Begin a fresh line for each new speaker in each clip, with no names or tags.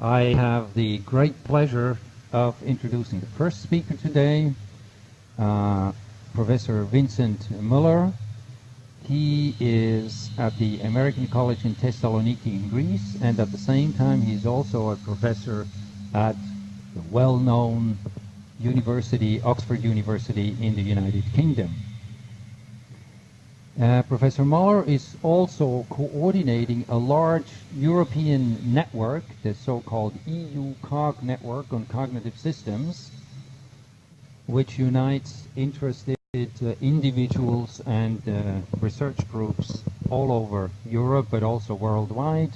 I have the great pleasure of introducing the first speaker today, uh, Professor Vincent Muller. He is at the American College in Thessaloniki in Greece, and at the same time, he is also a professor at the well-known university, Oxford University in the United Kingdom. Uh, Professor Muller is also coordinating a large European network, the so-called EU COG network on cognitive systems, which unites interested uh, individuals and uh, research groups all over Europe, but also worldwide.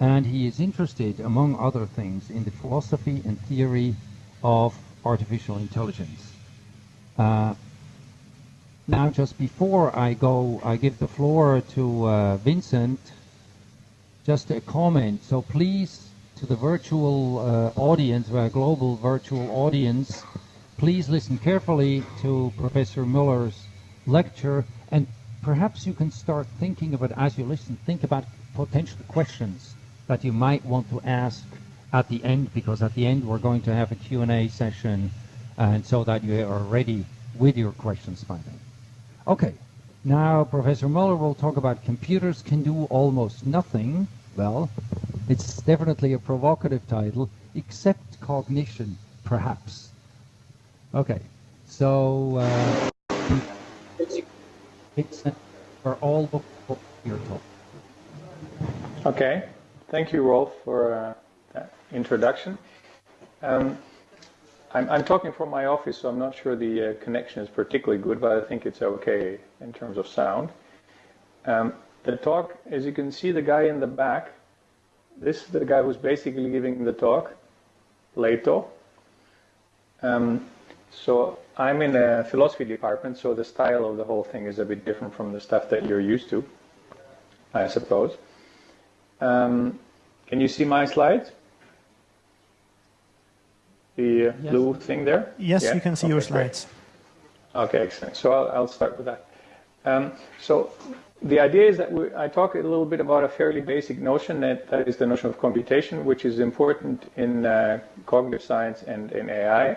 And he is interested, among other things, in the philosophy and theory of artificial intelligence. Now, just before I go, I give the floor to uh, Vincent. Just a comment. So please, to the virtual uh, audience, our global virtual audience, please listen carefully to Professor Muller's lecture, and perhaps you can start thinking of it as you listen. Think about potential questions that you might want to ask at the end, because at the end we're going to have a Q&A session, and so that you are ready with your questions by then. Okay, now Professor Muller will talk about computers can do almost nothing. Well, it's definitely a provocative title, except cognition, perhaps. Okay, so uh, it's for all of your talk.
Okay, thank you, Rolf, for uh, that introduction. Um, I'm, I'm, talking from my office, so I'm not sure the uh, connection is particularly good, but I think it's okay in terms of sound. Um, the talk, as you can see, the guy in the back, this is the guy who's basically giving the talk, Leto. Um, so I'm in a philosophy department, so the style of the whole thing is a bit different from the stuff that you're used to, I suppose. Um, can you see my slides? The uh, yes. blue thing there?
Yes, yeah? you can see okay, your slides.
Great. Okay, excellent. So I'll, I'll start with that. Um, so the idea is that we, I talk a little bit about a fairly basic notion that, that is the notion of computation, which is important in uh, cognitive science and in AI.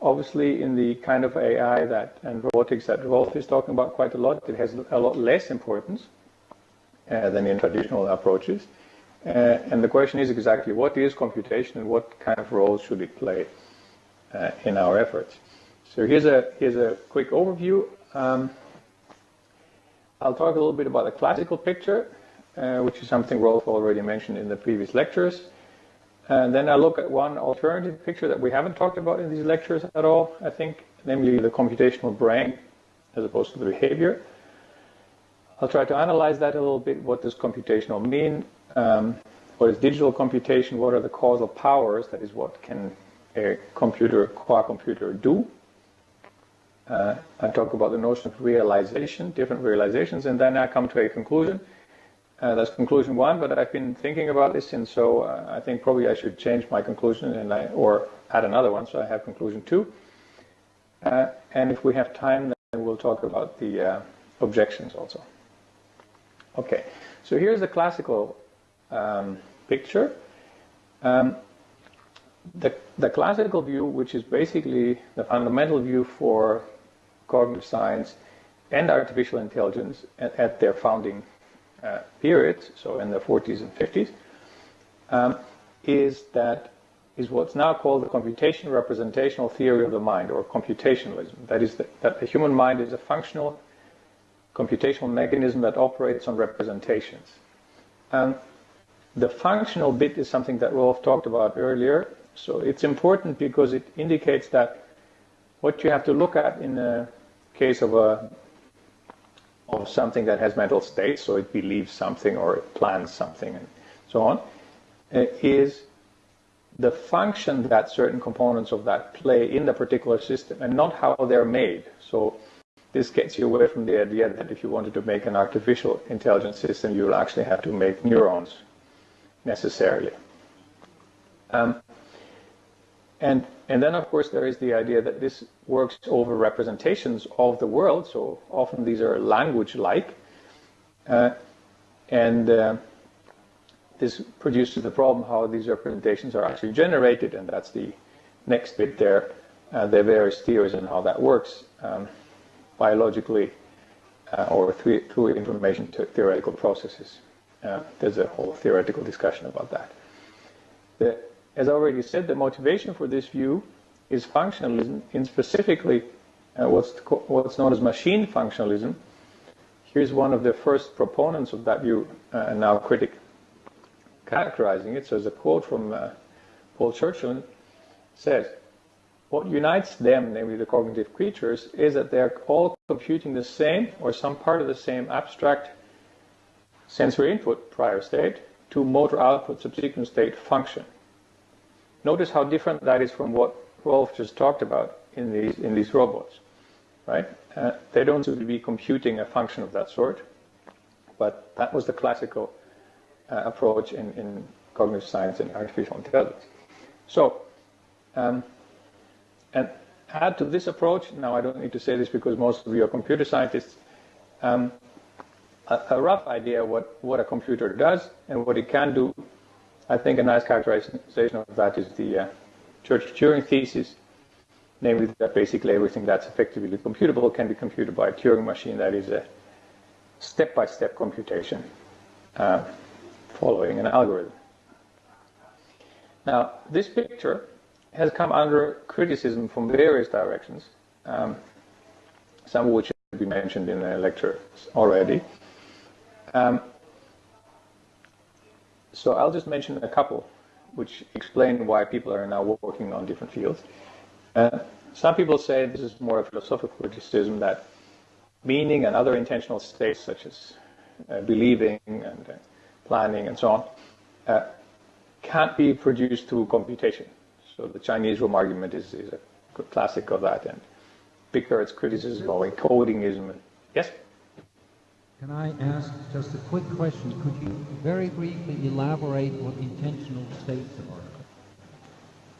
Obviously, in the kind of AI that and robotics that Rolf is talking about quite a lot, it has a lot less importance uh, than in traditional approaches. Uh, and the question is exactly what is computation and what kind of role should it play uh, in our efforts. So here's a, here's a quick overview. Um, I'll talk a little bit about the classical picture, uh, which is something Rolf already mentioned in the previous lectures. And then I'll look at one alternative picture that we haven't talked about in these lectures at all, I think, namely the computational brain as opposed to the behavior. I'll try to analyze that a little bit. What does computational mean? Um, what is digital computation? What are the causal powers? That is, what can a computer, a qua computer, do? Uh, I talk about the notion of realization, different realizations, and then I come to a conclusion. Uh, that's conclusion one, but I've been thinking about this, and so uh, I think probably I should change my conclusion and I, or add another one, so I have conclusion two. Uh, and if we have time, then we'll talk about the uh, objections also. Okay, so here's the classical um, picture. Um, the, the classical view, which is basically the fundamental view for cognitive science and artificial intelligence at, at their founding uh, periods, so in the 40s and 50s, um, is that is what's now called the computation representational theory of the mind, or computationalism. That is, the, that the human mind is a functional computational mechanism that operates on representations. Um, the functional bit is something that Rolf talked about earlier. So it's important because it indicates that what you have to look at in the case of a of something that has mental states, so it believes something or it plans something and so on, uh, is the function that certain components of that play in the particular system and not how they're made. So this gets you away from the idea that if you wanted to make an artificial intelligence system, you will actually have to make neurons necessarily. Um, and, and then, of course, there is the idea that this works over representations of the world. So often these are language-like. Uh, and uh, this produces the problem how these representations are actually generated, and that's the next bit there. Uh, the various theories and how that works um, biologically uh, or through, through information theoretical processes. Uh, there's a whole theoretical discussion about that. The, as I already said, the motivation for this view is functionalism, in specifically uh, what's, what's known as machine functionalism. Here's one of the first proponents of that view, uh, and now critic characterizing it. So, there's a quote from uh, Paul Churchland says, what unites them, namely the cognitive creatures, is that they're all computing the same or some part of the same abstract sensory input, prior state, to motor output, subsequent state function. Notice how different that is from what Rolf just talked about in these, in these robots, right? Uh, they don't seem to be computing a function of that sort, but that was the classical uh, approach in, in cognitive science and artificial intelligence. So, um, and add to this approach, now I don't need to say this because most of you are computer scientists, um, a, rough idea what, what a computer does and what it can do. I think a nice characterization of that is the uh, Church-Turing thesis, namely that basically everything that's effectively computable can be computed by a Turing machine that is a step-by-step -step computation uh, following an algorithm. Now, this picture has come under criticism from various directions, um, some of which have been mentioned in the lecture already. Um, so I'll just mention a couple which explain why people are now working on different fields. Uh, some people say this is more a philosophical criticism that meaning and other intentional states such as uh, believing and uh, planning and so on uh, can't be produced through computation. So the Chinese room argument is, is a classic of that. And Bickhard's criticism of encodingism. Yes?
Can I ask just a quick question? Could you very briefly elaborate what intentional states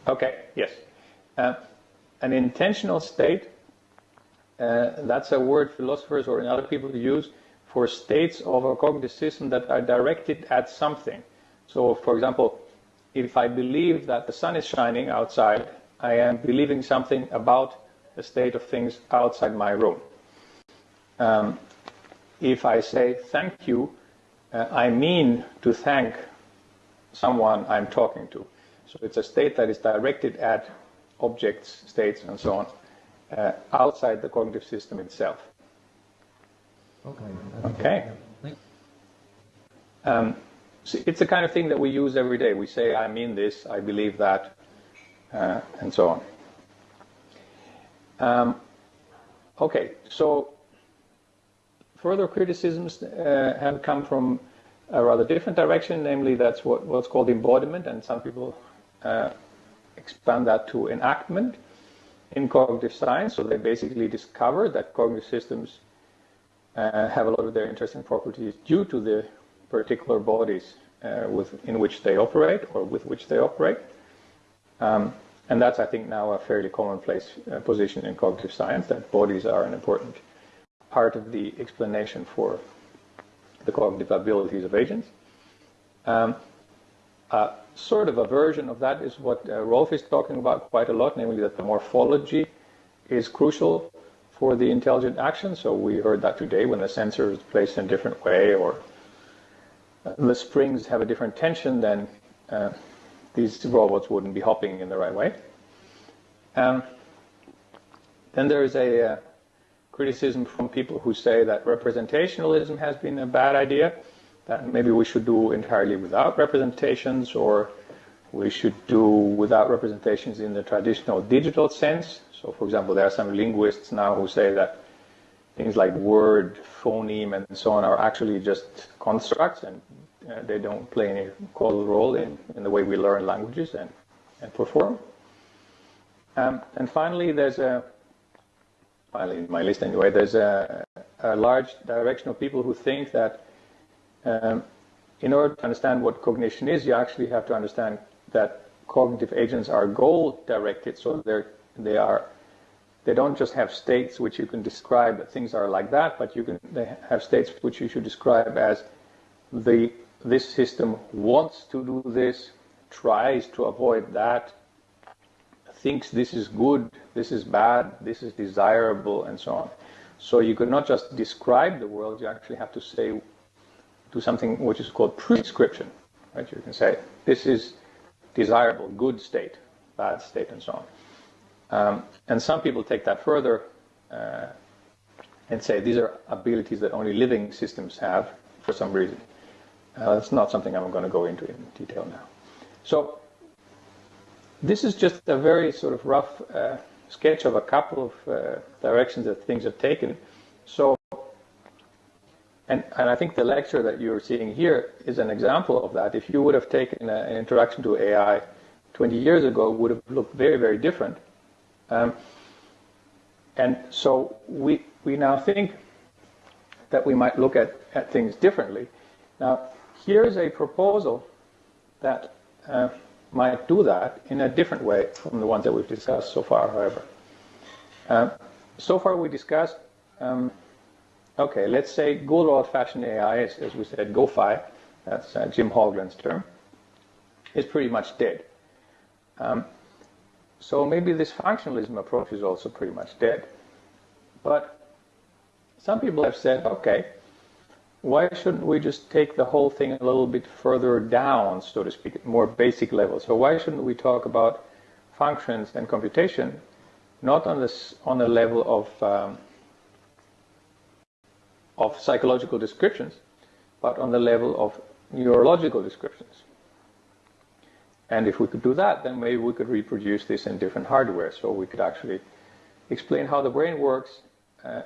are?
Okay, yes. Uh, an intentional state, uh, that's a word philosophers or other people use for states of a cognitive system that are directed at something. So, for example, if I believe that the sun is shining outside, I am believing something about the state of things outside my room. Um, if I say thank you, uh, I mean to thank someone I'm talking to. So it's a state that is directed at objects, states, and so on, uh, outside the cognitive system itself.
Okay.
Okay. Um, it's the kind of thing that we use every day. We say, I mean this, I believe that, uh, and so on. Um, okay, so further criticisms uh, have come from a rather different direction, namely that's what, what's called embodiment, and some people uh, expand that to enactment in cognitive science. So they basically discover that cognitive systems uh, have a lot of their interesting properties due to the particular bodies uh, with, in which they operate or with which they operate. Um, and that's, I think, now a fairly commonplace uh, position in cognitive science that bodies are an important part of the explanation for the cognitive abilities of agents. Um, uh, sort of a version of that is what uh, Rolf is talking about quite a lot, namely that the morphology is crucial for the intelligent action. So we heard that today when the sensor is placed in a different way or the springs have a different tension, then uh, these robots wouldn't be hopping in the right way. Um, then there is a uh, criticism from people who say that representationalism has been a bad idea, that maybe we should do entirely without representations or we should do without representations in the traditional digital sense. So, for example, there are some linguists now who say that things like word, phoneme, and so on are actually just constructs and uh, they don't play any causal role in, in the way we learn languages and, and perform. Um, and finally, there's a, in my list anyway, there's a, a large direction of people who think that um, in order to understand what cognition is, you actually have to understand that cognitive agents are goal directed, so they're, they are they don't just have states which you can describe that things are like that, but you can they have states which you should describe as the this system wants to do this, tries to avoid that, thinks this is good, this is bad, this is desirable, and so on. So you could not just describe the world, you actually have to say, do something which is called prescription. Right? You can say, this is desirable, good state, bad state, and so on. Um, and some people take that further uh, and say these are abilities that only living systems have for some reason. Uh, that's not something I'm going to go into in detail now. So this is just a very sort of rough uh, sketch of a couple of uh, directions that things have taken. So, and, and I think the lecture that you're seeing here is an example of that. If you would have taken a, an introduction to AI 20 years ago, would have looked very, very different. Um, and so we, we now think that we might look at, at things differently. Now, here's a proposal that uh, might do that in a different way from the ones that we've discussed so far, however. Uh, so far we discussed, um, okay, let's say good old-fashioned AI, as, as, we said, GOFAI, that's uh, Jim Haugeland's term, is pretty much dead. Um, so maybe this functionalism approach is also pretty much dead. But some people have said, okay, why shouldn't we just take the whole thing a little bit further down, so to speak, more basic level? So why shouldn't we talk about functions and computation, not on this on the level of um, of psychological descriptions, but on the level of neurological descriptions? And if we could do that, then maybe we could reproduce this in different hardware. So we could actually explain how the brain works uh,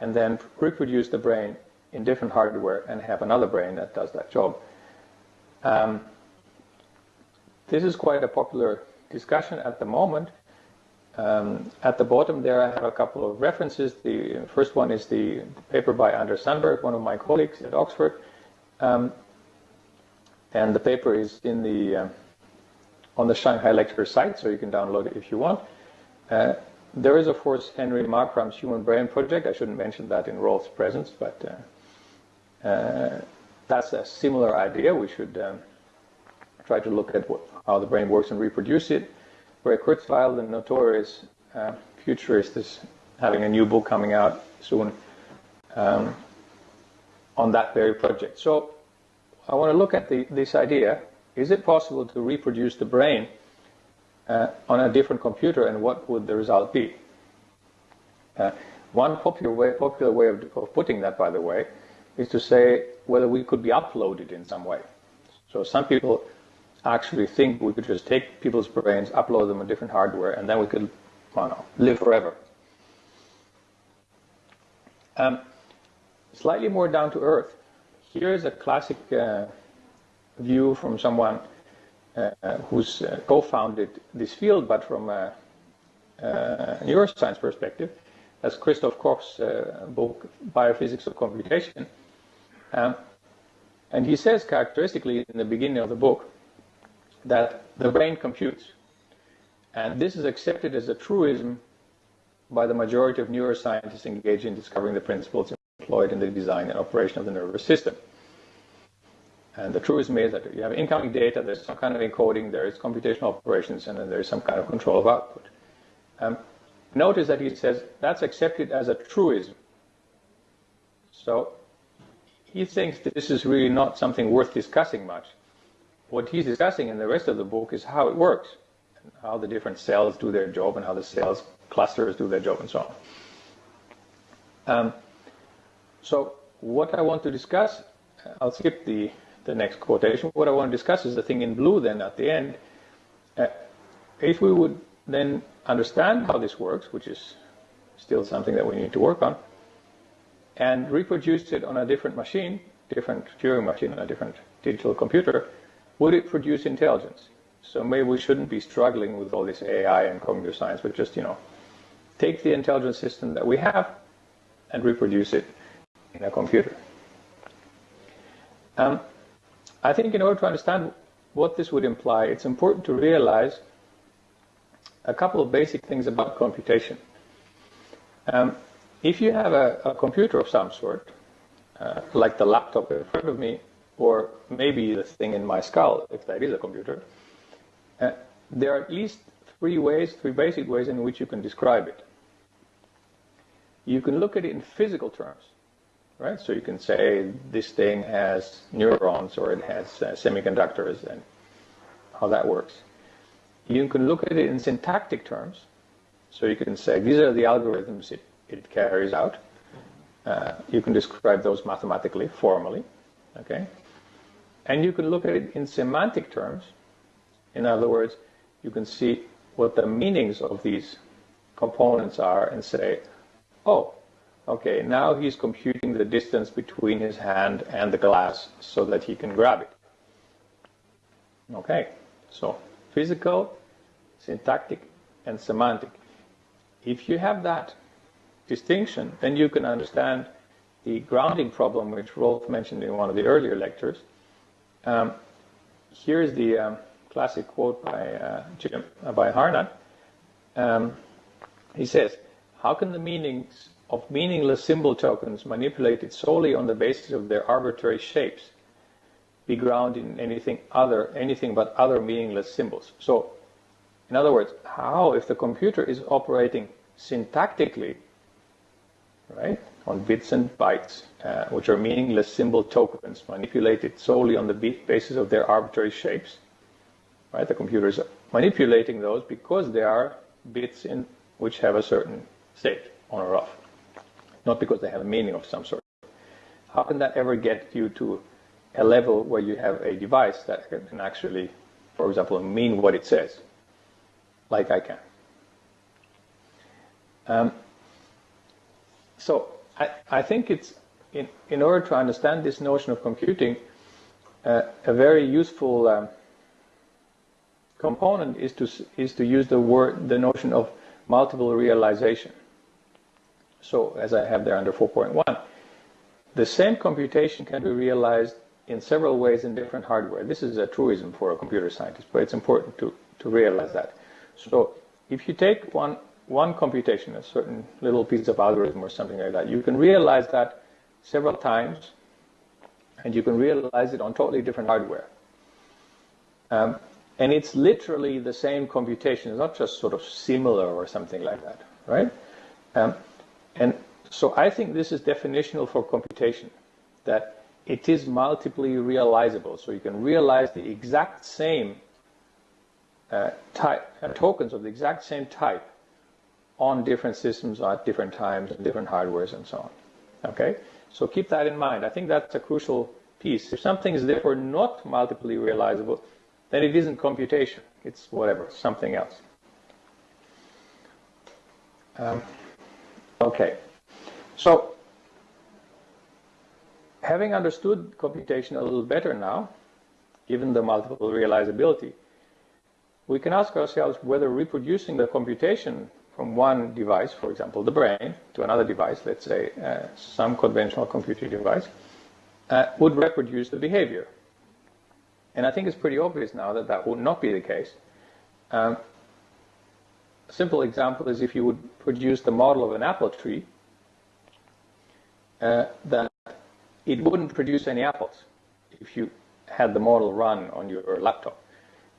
and then reproduce the brain in different hardware and have another brain that does that job. Um, this is quite a popular discussion at the moment. Um, at the bottom there I have a couple of references. The first one is the paper by Anders Sandberg, one of my colleagues at Oxford. Um, and the paper is in the uh, on the Shanghai Lecture site, so you can download it if you want. Uh, there is, of course, Henry Markram's Human Brain Project. I shouldn't mention that in Rolf's presence, but uh, that's a similar idea. We should um, try to look at what, how the brain works and reproduce it. Ray Kurzweil, the notorious uh, futurist, is having a new book coming out soon um, on that very project. So I want to look at the, this idea is it possible to reproduce the brain uh, on a different computer and what would the result be? Uh, one popular way, popular way of, of, putting that, by the way, is to say whether we could be uploaded in some way. So some people actually think we could just take people's brains, upload them on different hardware, and then we could, well, know, live forever. Um, slightly more down to earth. Here is a classic uh, view from someone uh, who's uh, co-founded this field, but from a, a neuroscience perspective. That's Christoph Koch's uh, book, Biophysics of Computation. Um, and he says characteristically in the beginning of the book that the brain computes. And this is accepted as a truism by the majority of neuroscientists engaged in discovering the principles employed in the design and operation of the nervous system. And the truism is that you have incoming data, there's some kind of encoding, there is computational operations, and then there's some kind of control of output. Um, notice that he says that's accepted as a truism. So he thinks that this is really not something worth discussing much. What he's discussing in the rest of the book is how it works, and how the different cells do their job, and how the cells clusters do their job, and so on. Um, so what I want to discuss, I'll skip the the next quotation. What I want to discuss is the thing in blue then at the end. Uh, if we would then understand how this works, which is still something that we need to work on, and reproduce it on a different machine, different Turing machine, on a different digital computer, would it produce intelligence? So maybe we shouldn't be struggling with all this AI and cognitive science, but just, you know, take the intelligence system that we have and reproduce it in a computer. Um, I think in order to understand what this would imply, it's important to realize a couple of basic things about computation. Um, if you have a, a, computer of some sort, uh, like the laptop in front of me, or maybe the thing in my skull, if that is a computer, uh, there are at least three ways, three basic ways in which you can describe it. You can look at it in physical terms, right? So you can say this thing has neurons or it has uh, semiconductors and how that works. You can look at it in syntactic terms. So you can say these are the algorithms it, it carries out. Uh, you can describe those mathematically, formally, okay? And you can look at it in semantic terms. In other words, you can see what the meanings of these components are and say, oh, okay, now he's computing the distance between his hand and the glass so that he can grab it. Okay, so physical, syntactic, and semantic. If you have that distinction, then you can understand the grounding problem which Rolf mentioned in one of the earlier lectures. Um, here's the um, classic quote by, uh, Jim, uh, by Harnad. Um, he says, how can the meanings of meaningless symbol tokens manipulated solely on the basis of their arbitrary shapes be grounded in anything other, anything but other meaningless symbols? So, in other words, how, if the computer is operating syntactically, right, on bits and bytes, uh, which are meaningless symbol tokens manipulated solely on the basis of their arbitrary shapes, right? The computer is manipulating those because they are bits in which have a certain state, on or off, not because they have a meaning of some sort. How can that ever get you to a level where you have a device that can actually, for example, mean what it says, like I can? Um, so I, I, think it's in, in order to understand this notion of computing, uh, a very useful um, component is to is to use the word the notion of multiple realization. So as I have there under 4.1, the same computation can be realized in several ways in different hardware. This is a truism for a computer scientist, but it's important to, to realize that. So if you take one, one computation, a certain little piece of algorithm or something like that, you can realize that several times, and you can realize it on totally different hardware. Um, and it's literally the same computation. It's not just sort of similar or something like that, right? Um, and so I think this is definitional for computation, that it is multiply realizable. So you can realize the exact same uh, type, uh, tokens of the exact same type on different systems at different times and different hardwares and so on. Okay? So keep that in mind. I think that's a crucial piece. If something is therefore not multiply realizable, then it isn't computation. It's whatever, something else. Um, okay. So, having understood computation a little better now, given the multiple realizability, we can ask ourselves whether reproducing the computation from one device, for example, the brain, to another device, let's say uh, some conventional computing device, uh, would reproduce the behavior. And I think it's pretty obvious now that that would not be the case. Um, a simple example is if you would produce the model of an apple tree, uh, that it wouldn't produce any apples if you had the model run on your laptop.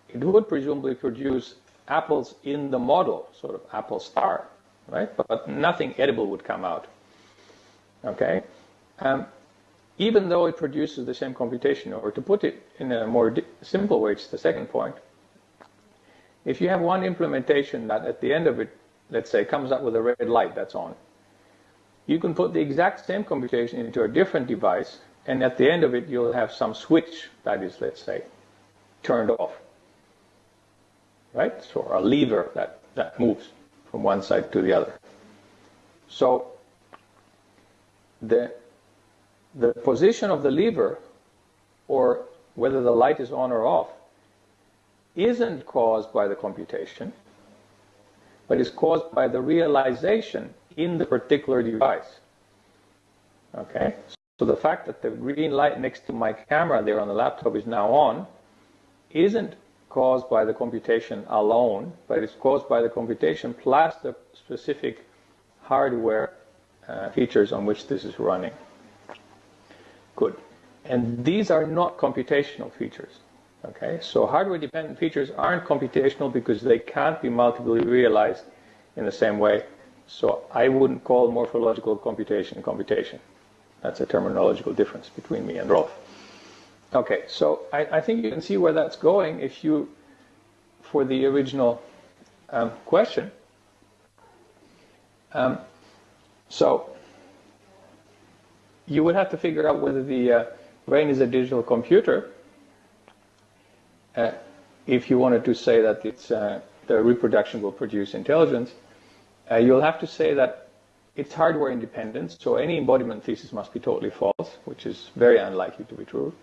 It would presumably produce apples in the model, sort of apple star, right? But, but nothing edible would come out. Okay? Um, even though it produces the same computation, or to put it in a more simple way, it's the second point. If you have one implementation that at the end of it, let's say, comes up with a red light that's on, you can put the exact same computation into a different device, and at the end of it, you'll have some switch that is, let's say, turned off. Right? So a lever that, that moves from one side to the other. So the the position of the lever or whether the light is on or off isn't caused by the computation, but is caused by the realization in the particular device. Okay? So the fact that the green light next to my camera there on the laptop is now on isn't caused by the computation alone, but it's caused by the computation plus the specific hardware uh, features on which this is running. Good. and these are not computational features. Okay, so hardware-dependent features aren't computational because they can't be multiply realized in the same way. So I wouldn't call morphological computation computation. That's a terminological difference between me and Rolf. Okay, so I, I think you can see where that's going if you, for the original um, question. Um, so you would have to figure out whether the uh, brain is a digital computer uh, if you wanted to say that it's uh, the reproduction will produce intelligence. Uh, you'll have to say that it's hardware independent, so any embodiment thesis must be totally false, which is very unlikely to be true.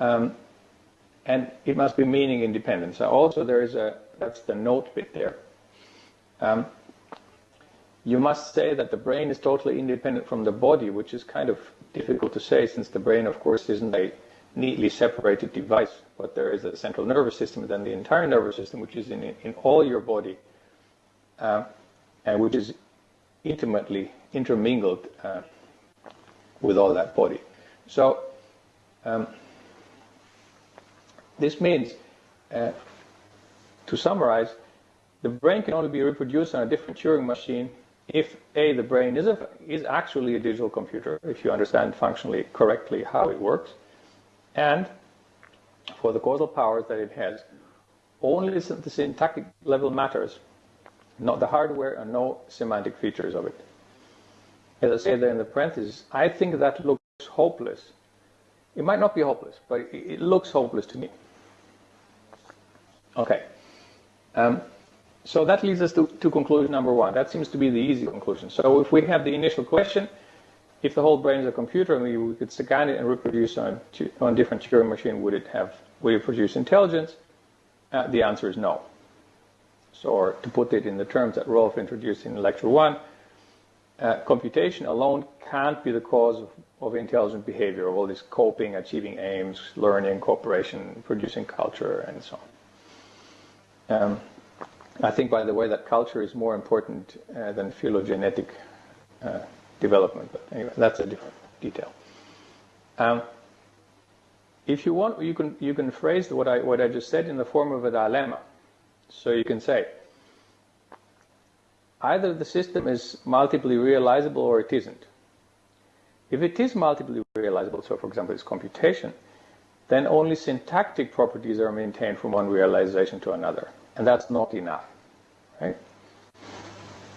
Um, and it must be meaning independent. So also there is a, that's the note bit there. Um, you must say that the brain is totally independent from the body, which is kind of difficult to say since the brain, of course, isn't a neatly separated device, but there is a central nervous system, then the entire nervous system, which is in, in all your body, uh, and which is intimately intermingled uh, with all that body. So um, this means, uh, to summarize, the brain can only be reproduced on a different Turing machine if A, the brain is, a, is actually a digital computer, if you understand functionally correctly how it works, and for the causal powers that it has, only the syntactic level matters, not the hardware and no semantic features of it. As I say there in the parentheses, I think that looks hopeless. It might not be hopeless, but it looks hopeless to me. Okay. Um, so that leads us to, to, conclusion number one. That seems to be the easy conclusion. So if we have the initial question, if the whole brain is a computer and we, could scan it and reproduce on, on different Turing machine, would it have, would it produce intelligence? Uh, the answer is no. So to put it in the terms that Rolf introduced in lecture one, uh, computation alone can't be the cause of, of, intelligent behavior, of all this coping, achieving aims, learning, cooperation, producing culture, and so on. Um, I think, by the way, that culture is more important uh, than phylogenetic uh, development. But anyway, that's a different detail. Um, if you want, you can you can phrase what I what I just said in the form of a dilemma. So you can say, either the system is multiply realizable or it isn't. If it is multiply realizable, so for example it's computation, then only syntactic properties are maintained from one realization to another. And that's not enough. Right?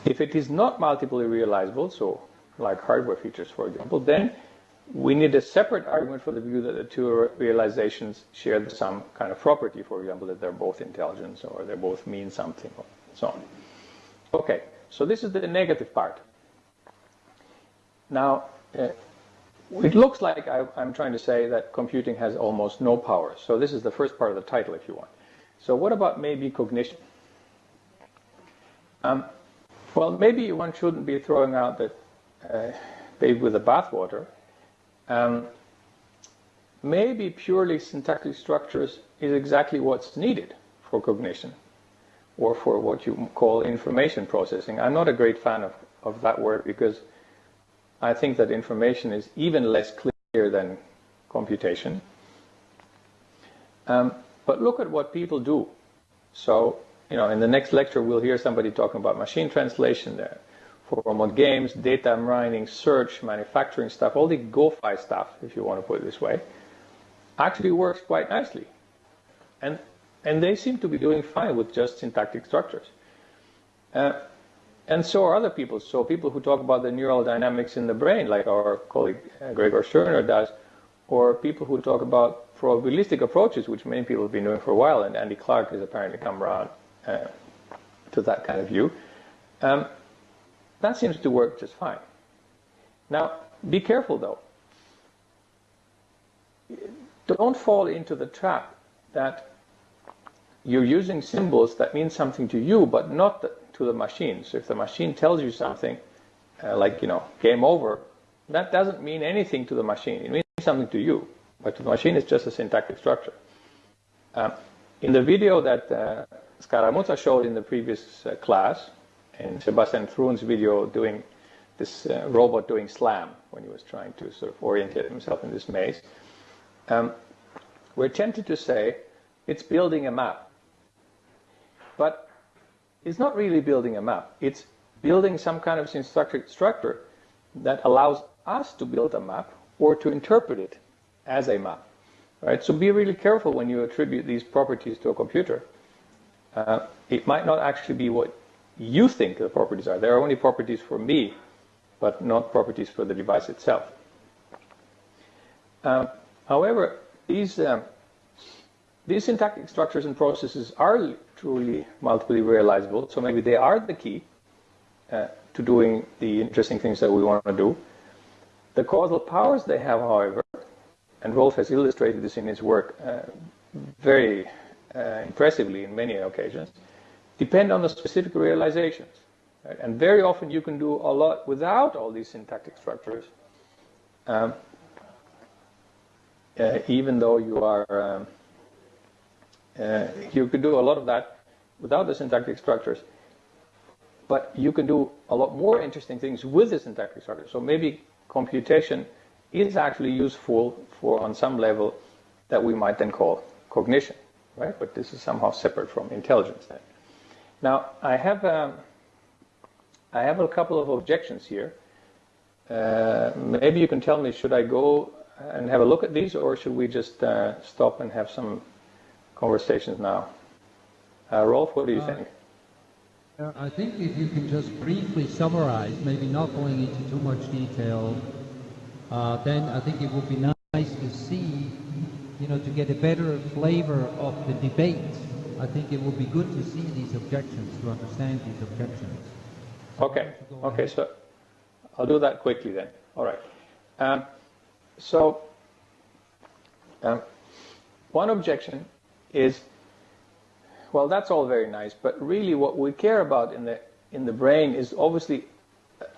If it is not multiply realizable, so like hardware features, for example, then we need a separate argument for the view that the two realizations share some kind of property, for example, that they're both intelligence or they both mean something, or so on. Okay, so this is the negative part. Now, uh, it looks like I, am trying to say that computing has almost no power. So this is the first part of the title, if you want. So what about maybe cognition? Um, well, maybe one shouldn't be throwing out the uh, baby with the bathwater. Um, maybe purely syntactic structures is exactly what's needed for cognition or for what you call information processing. I'm not a great fan of, of that word because I think that information is even less clear than computation. Um, but look at what people do. So, you know, in the next lecture, we'll hear somebody talking about machine translation there for remote games, data mining, search, manufacturing stuff, all the GOFAI stuff, if you want to put it this way, actually works quite nicely. And, and they seem to be doing fine with just syntactic structures. Uh, and so are other people. So people who talk about the neural dynamics in the brain, like our colleague uh, Gregor Schöner does, or people who talk about probabilistic approaches, which many people have been doing for a while, and Andy Clark has apparently come around uh, to that kind of view. Um, that seems to work just fine. Now, be careful though. Don't fall into the trap that you're using symbols that mean something to you, but not to the machine. So if the machine tells you something, uh, like, you know, game over, that doesn't mean anything to the machine. It means something to you, but the machine it's just a syntactic structure. Uh, in the video that uh, Scaramuzza showed in the previous uh, class, in Sebastian Thrun's video doing this uh, robot doing slam when he was trying to sort of orientate himself in this maze. um, we're tempted to say it's building a map. But it's not really building a map. It's building some kind of syntactic structure that allows us to build a map or to interpret it as a map. Right? So be really careful when you attribute these properties to a computer. Uh, it might not actually be what you think the properties are. There are only properties for me, but not properties for the device itself. Um, however, these um, these syntactic structures and processes are truly multiply realizable, so maybe they are the key uh, to doing the interesting things that we want to do. The causal powers they have, however, and Rolf has illustrated this in his work uh, very uh, impressively in many occasions, depend on the specific realizations. Right? And very often you can do a lot without all these syntactic structures, um, uh, even though you are, um, uh, you can do a lot of that without the syntactic structures. But you can do a lot more interesting things with the syntactic structures. So maybe computation is actually useful for, on some level, that we might then call cognition, right? But this is somehow separate from intelligence then. Now, I have, um, I have a couple of objections here. Uh, maybe you can tell me, should I go and have a look at these, or should we just uh, stop and have some conversations now? Uh, Rolf, what do you
uh,
think?
I think if you can just briefly summarize, maybe not going into too much detail, uh, then I think it would be nice to see, you know, to get a better flavor of the debate I think it would be good to see these objections, to understand these objections.
Okay, okay, so I'll do that quickly then. All right. Um, so, um, one objection is, well, that's all very nice, but really what we care about in the in the brain is obviously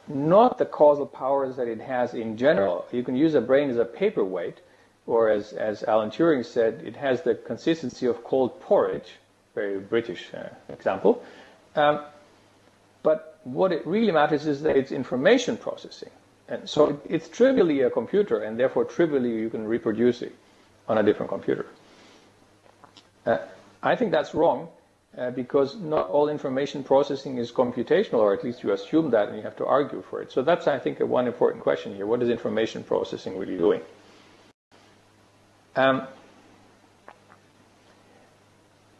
not the causal powers that it has in general. You can use a brain as a paperweight, or as, as Alan Turing said, it has the consistency of cold porridge very British uh, example. Um, but what it really matters is that it's information processing. And so it's trivially a computer, and therefore trivially you can reproduce it on a different computer. Uh, I think that's wrong uh, because not all information processing is computational, or at least you assume that and you have to argue for it. So that's, I think, one important question here. What is information processing really doing? Um,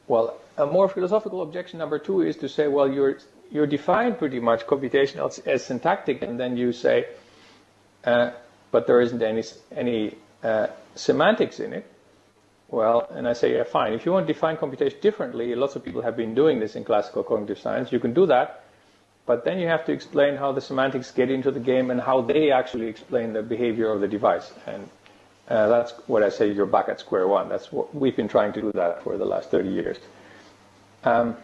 well, a more philosophical objection number two is to say, well, you're you're defined pretty much computational as, as syntactic, and then you say, uh, but there isn't any any uh, semantics in it. Well, and I say, yeah, fine. If you want to define computation differently, lots of people have been doing this in classical cognitive science. You can do that, but then you have to explain how the semantics get into the game and how they actually explain the behavior of the device. And uh, that's what I say. You're back at square one. That's what we've been trying to do that for the last 30 years. Um,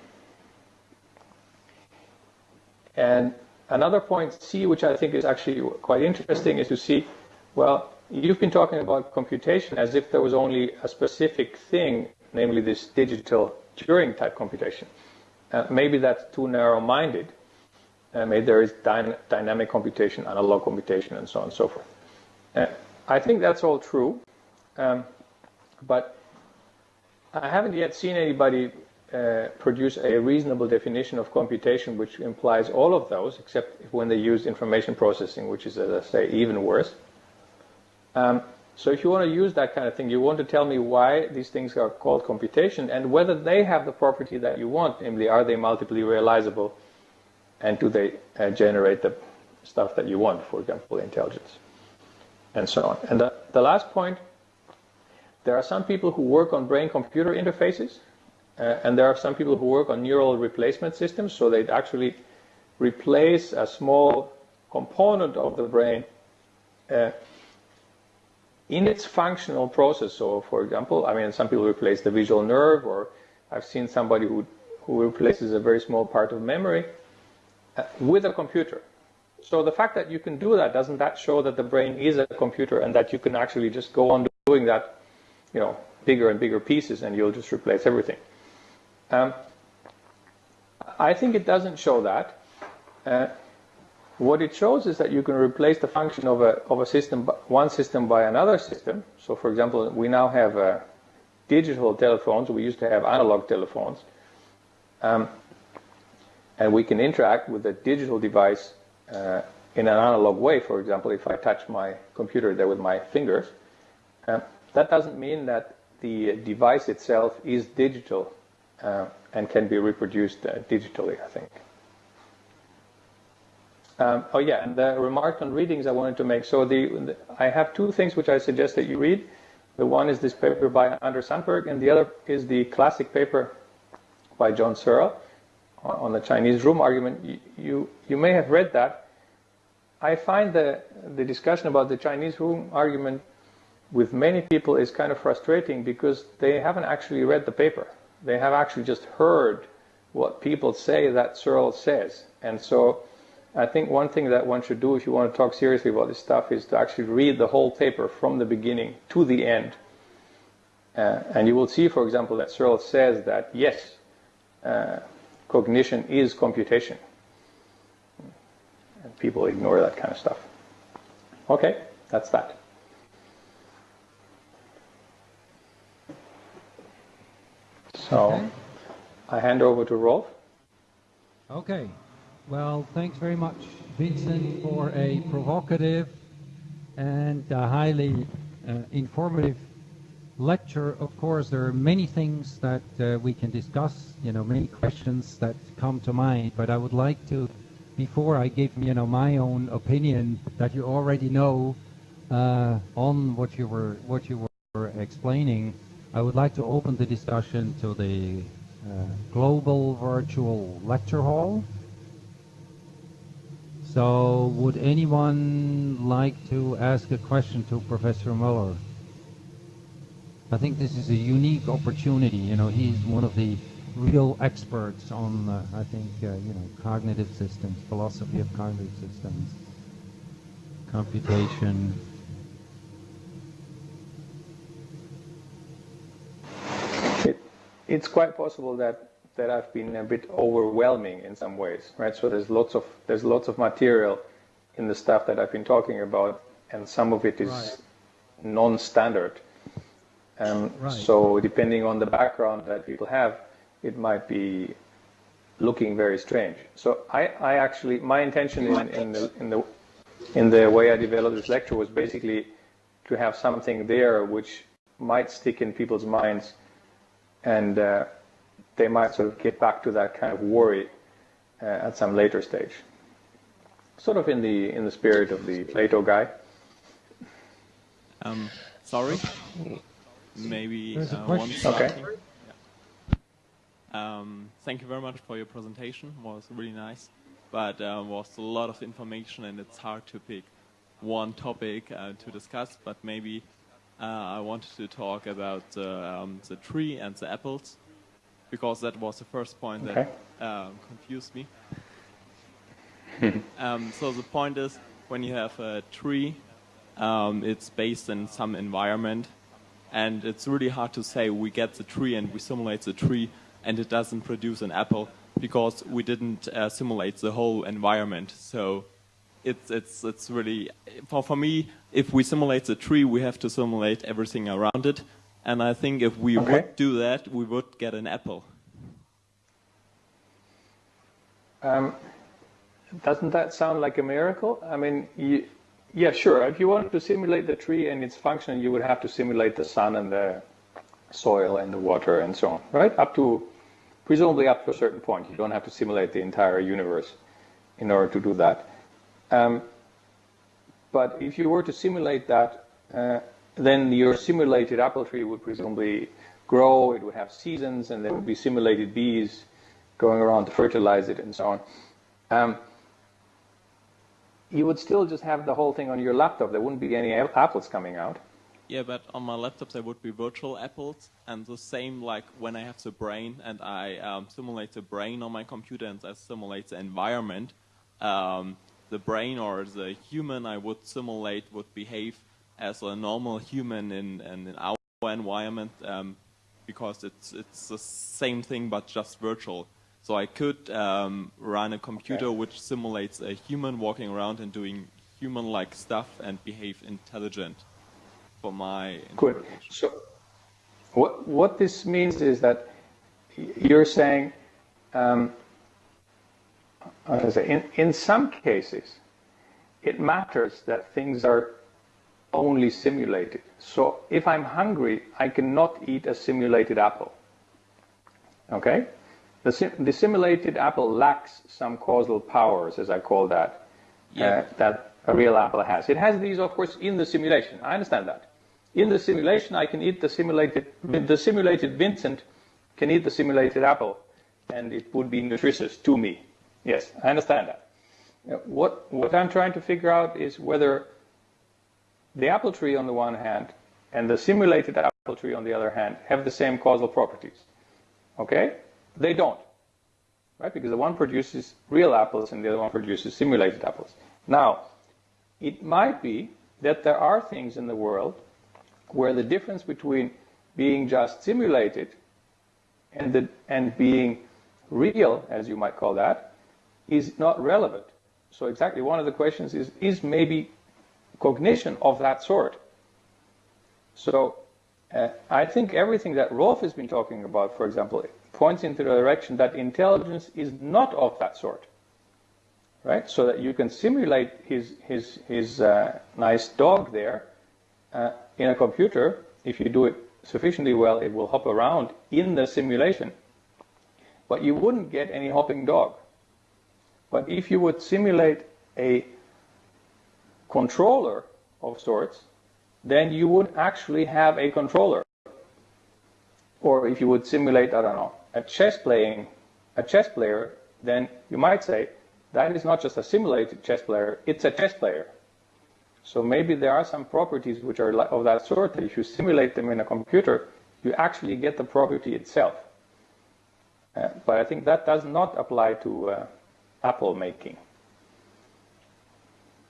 and another point C, which I think is actually quite interesting, is to see, well, you've been talking about computation as if there was only a specific thing, namely this digital Turing type computation. Uh, maybe that's too narrow-minded. Uh, maybe there is dy dynamic computation, analog computation, and so on and so forth. Uh, I think that's all true, um, but I haven't yet seen anybody uh, produce a reasonable definition of computation which implies all of those, except when they use information processing, which is, as I say, even worse. Um, so if you want to use that kind of thing, you want to tell me why these things are called computation and whether they have the property that you want, namely, are they multiply realizable and do they uh, generate the stuff that you want, for example, intelligence, and so on. And the, the last point, there are some people who work on brain-computer interfaces, uh, and there are some people who work on neural replacement systems, so they actually replace a small component of the brain uh, in its functional process. So, for example, I mean, some people replace the visual nerve, or I've seen somebody who, who replaces a very small part of memory uh, with a computer. So the fact that you can do that, doesn't that show that the brain is a computer and that you can actually just go on doing that, you know, bigger and bigger pieces and you'll just replace everything? Um, I think it doesn't show that. Uh, what it shows is that you can replace the function of a, of a system, one system by another system. So for example, we now have uh, digital telephones. We used to have analog telephones. Um, and we can interact with a digital device uh, in an analog way. For example, if I touch my computer there with my fingers, uh, that doesn't mean that the device itself is digital uh, and can be reproduced uh, digitally, I think. Um, oh yeah, and the remark on readings I wanted to make. So the, the, I have two things which I suggest that you read. The one is this paper by Anders Sandberg, and the other is the classic paper by John Searle on the Chinese room argument. You, you, you may have read that. I find the, the discussion about the Chinese room argument with many people is kind of frustrating because they haven't actually read the paper. They have actually just heard what people say that Searle says. And so I think one thing that one should do if you want to talk seriously about this stuff is to actually read the whole paper from the beginning to the end. Uh, and you will see, for example, that Searle says that yes, uh, cognition is computation. And people ignore that kind of stuff. Okay, that's that. So okay. I hand over to Rolf.
Okay. Well, thanks very much, Vincent, for a provocative and highly uh, informative lecture. Of course, there are many things that uh, we can discuss, you know, many questions that come to mind, but I would like to, before I give, you know, my own opinion that you already know uh, on what you were, what you were explaining, I would like to open the discussion to the uh, Global Virtual Lecture Hall. So would anyone like to ask a question to Professor Muller? I think this is a unique opportunity. You know, he's one of the real experts on, uh, I think, uh, you know, cognitive systems, philosophy of cognitive systems, computation.
It, it's quite possible that that I've been a bit overwhelming in some ways, right? So there's lots of there's lots of material in the stuff that I've been talking about, and some of it is right. non-standard. Um, right. So depending on the background that people have, it might be looking very strange. So I, I actually my intention in, in the in the in the way I developed this lecture was basically to have something there which might stick in people's minds and uh, they might sort of get back to that kind of worry uh, at some later stage. Sort of in the in the spirit of the Plato guy.
Um, sorry, maybe uh, one.
Okay.
Um, thank you very much for your presentation. It was really nice, but uh, was a lot of information, and it's hard to pick one topic uh, to discuss. But maybe uh, I wanted to talk about um, the tree and the apples because that was the first point okay. that um, confused me. um, so the point is, when you have a tree, um, it's based in some environment, and it's really hard to say we get the tree and we simulate the tree, and it doesn't produce an apple because we didn't uh, simulate the whole environment. So it's it's it's really for for me, if we simulate the tree, we have to simulate everything around it, and I think if we okay. would do that, we would get an apple.
Um, doesn't that sound like a miracle? I mean, you, yeah, sure. If you wanted to simulate the tree and its function, you would have to simulate the sun and the soil and the water and so on, right? Up to, presumably up to a certain point. You don't have to simulate the entire universe in order to do that. Um, but if you were to simulate that, uh, then your simulated apple tree would presumably grow, it would have seasons, and there would be simulated bees going around to fertilize it and so on. Um, you would still just have the whole thing on your laptop. There wouldn't be any apples coming out.
Yeah, but on my laptop there would be virtual apples, and the same like when I have the brain and I um, simulate the brain on my computer and I simulate the environment. Um, the brain or the human I would simulate would behave as a normal human in, in, in our environment um, because it's it's the same thing but just virtual. So I could um, run a computer
Okay.
which simulates a human walking around and doing human-like stuff and behave intelligent for my
Good. So, what what this means is that you're saying, um, I say, in in some cases, it matters that things are only simulated. So, if I'm hungry, I cannot eat a simulated apple. Okay, the sim- the simulated apple lacks some causal powers, as I call that,
Yeah.
uh, that a real apple has. It has these, of course, in the simulation. I understand that. In the simulation, I can eat the simulated, the simulated Vincent can eat the simulated apple, and it would be nutritious to me. Yes, I understand that. Uh, What, what I'm trying to figure out is whether the apple tree on the one hand and the simulated apple tree on the other hand have the same causal properties. Okay? They don't. Right? Because the one produces real apples and the other one produces simulated apples. Now, it might be that there are things in the world where the difference between being just simulated and, the, and being real, as you might call that, is not relevant. So exactly one of the questions is, is maybe cognition of that sort? So uh, I think everything that Rolf has been talking about, for example, points into the direction that intelligence is not of that sort right? So that you can simulate his his his uh, nice dog there uh, in a computer. If you do it sufficiently well, it will hop around in the simulation. But you wouldn't get any hopping dog. But if you would simulate a controller of sorts, then you would actually have a controller. Or if you would simulate, I don't know, a chess playing, a chess player, then you might say that is not just a simulated chess player, it's a chess player. So maybe there are some properties which are of that sort that if you simulate them in a computer, you actually get the property itself. Uh, but I think that does not apply to uh, Apple making.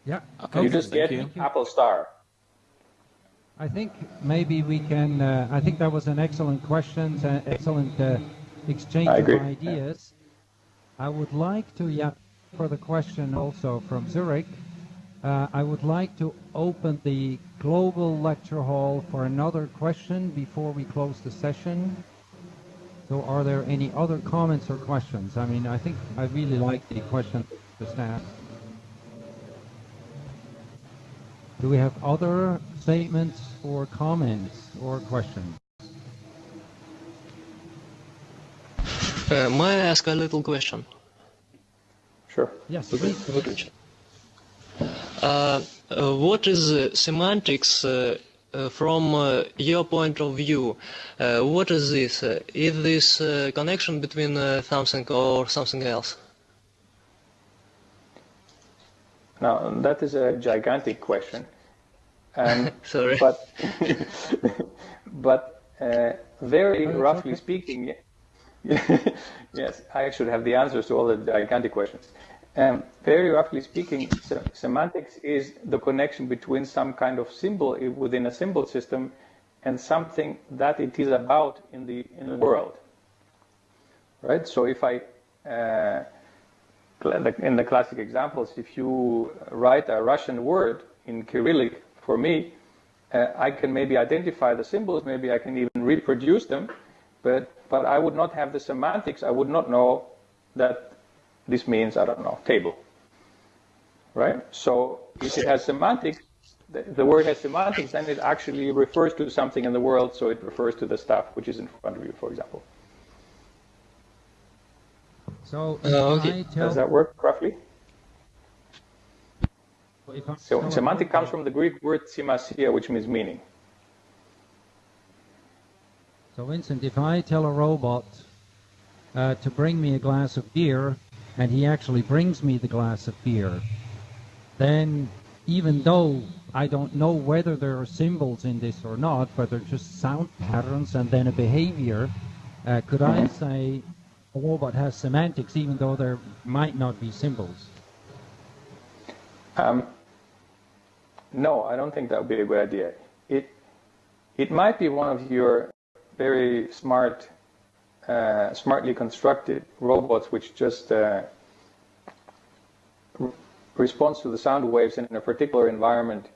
Yeah. Okay.
you just
thank
get
you.
Apple Star.
I think maybe we can. Uh, I think that was an excellent question, uh, excellent uh, exchange of ideas. I would like to, yeah, for the question also from Zurich. Uh, I would like to open the global lecture hall for another question before we close the session. So, are there any other comments or questions? I mean, I think I really like the question just asked. Do we have other statements or comments or questions?
Uh, may I ask a little question?
Sure.
Yes, okay.
please. Uh, uh, what is uh, semantics uh, uh, from uh, your point of view? what is this? is this connection between something or something else?
Now, that is a gigantic question. Um,
Sorry.
but but uh, very
it's
roughly
okay.
speaking, yes, I should have the answers to all the gigantic questions. Um, very roughly speaking, se- semantics is the connection between some kind of symbol within a symbol system and something that it is about in the in the world. Right. So if I uh, in the classic examples, if you write a Russian word in Cyrillic for me, uh, I can maybe identify the symbols, maybe I can even reproduce them, but but I would not have the semantics. I would not know that this means I don't know table. Right. So if it has semantics, the, the word has semantics, then it actually refers to something in the world. So it refers to the stuff which is in front of you, for example.
So
Uh, okay.
I tell,
Does that work roughly? So
tell
semantic comes from the Greek word simasia, which means meaning.
So Vincent, if I tell a robot uh, to bring me a glass of beer, and he actually brings me the glass of beer, then even though I don't know whether there are symbols in this or not, but they're just sound patterns and then a behavior, uh, could I say a robot has semantics even though there might not be symbols?
Um, no, I don't think that would be a good idea. It it might be one of your very smart uh, smartly constructed robots which just uh, responds to the sound waves in a particular environment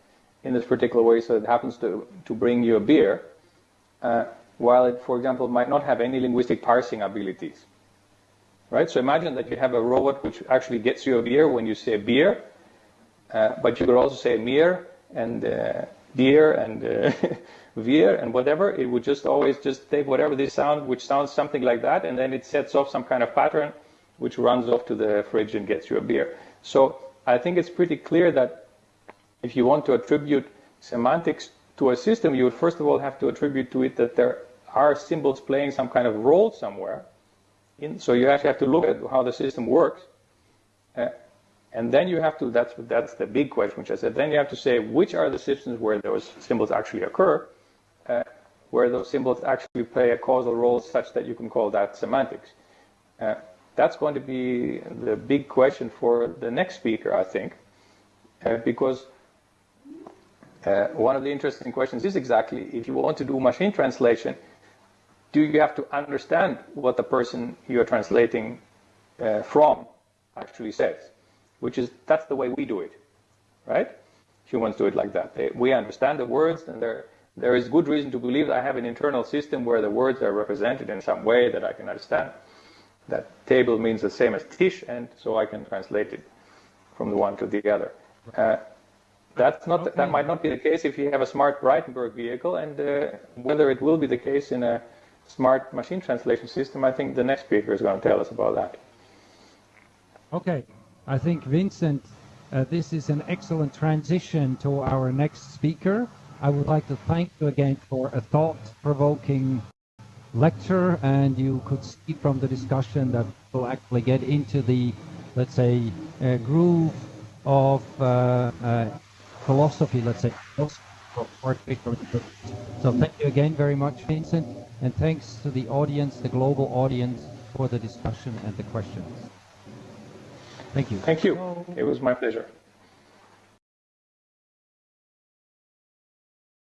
in this particular way so it happens to, to bring you a beer, uh, while it, for example, might not have any linguistic parsing abilities. Right? So imagine that you have a robot which actually gets you a beer when you say beer, uh, but you could also say mir and uh, deer and uh, veer and whatever. It would just always just take whatever this sound, which sounds something like that, and then it sets off some kind of pattern which runs off to the fridge and gets you a beer. So I think it's pretty clear that if you want to attribute semantics to a system, you would first of all have to attribute to it that there are symbols playing some kind of role somewhere. In, so you actually have to look at how the system works. Uh, and then you have to, that's, that's the big question, which I said, then you have to say which are the systems where those symbols actually occur, uh, where those symbols actually play a causal role such that you can call that semantics. Uh, that's going to be the big question for the next speaker, I think, uh, because uh, one of the interesting questions is exactly if you want to do machine translation, do you have to understand what the person you're translating uh, from actually says? Which is, that's the way we do it, right? Humans do it like that. They, we understand the words, and there, there is good reason to believe that I have an internal system where the words are represented in some way that I can understand that table means the same as Tisch, and so I can translate it from the one to the other. Uh, that's not, okay. That might not be the case if you have a smart Braitenberg vehicle, and uh, whether it will be the case in a smart machine translation system, I think the next speaker is going to tell us about that.
Okay, I think Vincent, uh, this is an excellent transition to our next speaker. I would like to thank you again for a thought-provoking lecture and you could see from the discussion that we'll actually get into the, let's say, uh, groove of uh, uh, philosophy, let's say. So thank you again very much, Vincent, and thanks to the audience, the global audience, for the discussion and the questions. Thank you.
Thank you. It was my pleasure.